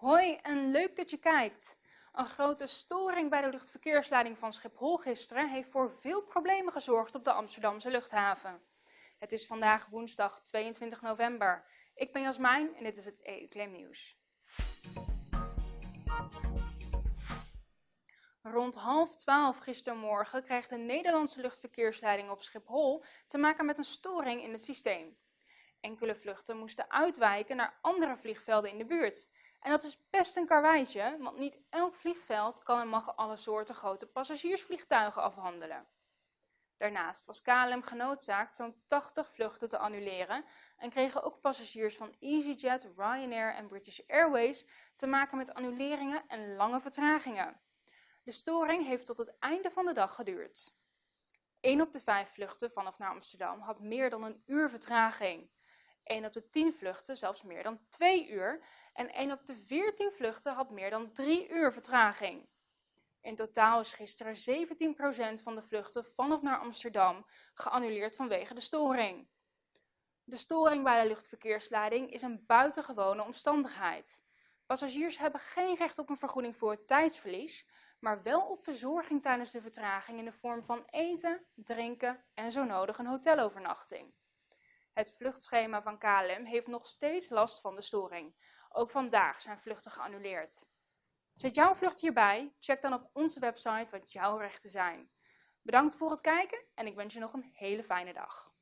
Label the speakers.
Speaker 1: Hoi en leuk dat je kijkt. Een grote storing bij de luchtverkeersleiding van Schiphol gisteren heeft voor veel problemen gezorgd op de Amsterdamse luchthaven. Het is vandaag woensdag 22 november. Ik ben Jasmijn en dit is het EU-claim nieuws. Rond half twaalf gistermorgen kreeg de Nederlandse luchtverkeersleiding op Schiphol te maken met een storing in het systeem. Enkele vluchten moesten uitwijken naar andere vliegvelden in de buurt. En dat is best een karweitje, want niet elk vliegveld kan en mag alle soorten grote passagiersvliegtuigen afhandelen. Daarnaast was KLM genoodzaakt zo'n 80 vluchten te annuleren en kregen ook passagiers van EasyJet, Ryanair en British Airways te maken met annuleringen en lange vertragingen. De storing heeft tot het einde van de dag geduurd. 1 op de 5 vluchten vanaf naar Amsterdam had meer dan een uur vertraging. 1 op de 10 vluchten zelfs meer dan 2 uur en 1 op de 14 vluchten had meer dan 3 uur vertraging. In totaal is gisteren 17% van de vluchten van of naar Amsterdam geannuleerd vanwege de storing. De storing bij de luchtverkeersleiding is een buitengewone omstandigheid. Passagiers hebben geen recht op een vergoeding voor het tijdsverlies, maar wel op verzorging tijdens de vertraging in de vorm van eten, drinken en zo nodig een hotelovernachting. Het vluchtschema van KLM heeft nog steeds last van de storing. Ook vandaag zijn vluchten geannuleerd. Zit jouw vlucht hierbij? Check dan op onze website wat jouw rechten zijn. Bedankt voor het kijken en ik wens je nog een hele fijne dag.